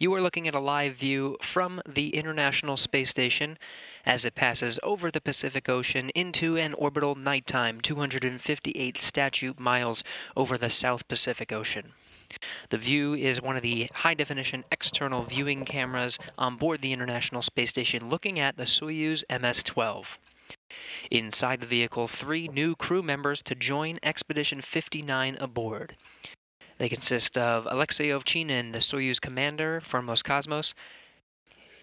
You are looking at a live view from the International Space Station as it passes over the Pacific Ocean into an orbital nighttime 258 statute miles over the South Pacific Ocean. The view is one of the high definition external viewing cameras on board the International Space Station looking at the Soyuz MS 12. Inside the vehicle, three new crew members to join Expedition 59 aboard. They consist of Alexei Ovchinin, the Soyuz commander from Roscosmos.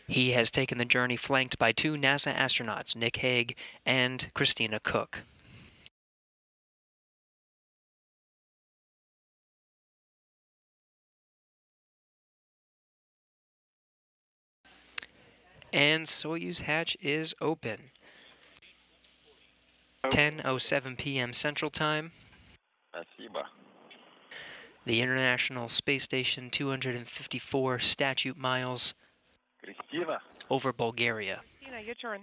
He has taken the journey flanked by two NASA astronauts, Nick Hague and Christina Koch. and Soyuz hatch is open. 10:07 p.m. Central Time. Спасибо the International Space Station 254 statute miles over Bulgaria. Tina, your turn.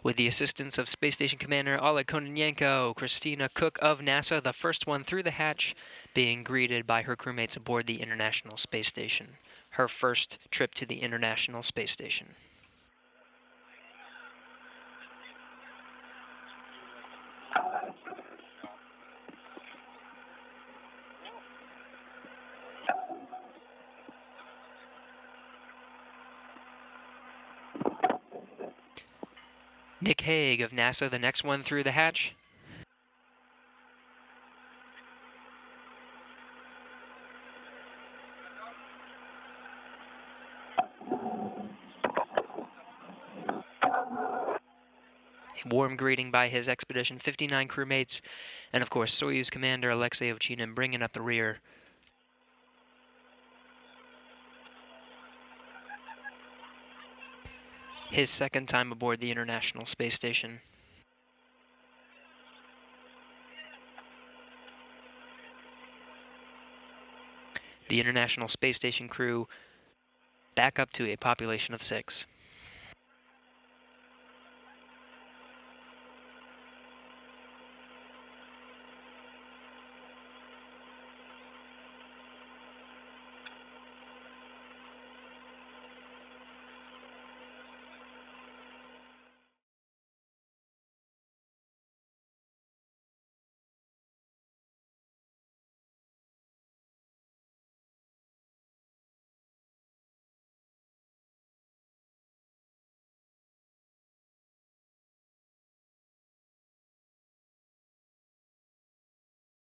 With the assistance of Space Station Commander Oleg Kononenko, Christina Koch of NASA, the first one through the hatch, being greeted by her crewmates aboard the International Space Station. Her first trip to the International Space Station. Nick Hague of NASA, the next one through the hatch. Warm greeting by his Expedition 59 crewmates, and of course Soyuz Commander Alexei Ovchinin bringing up the rear. His second time aboard the International Space Station. The International Space Station crew back up to a population of six.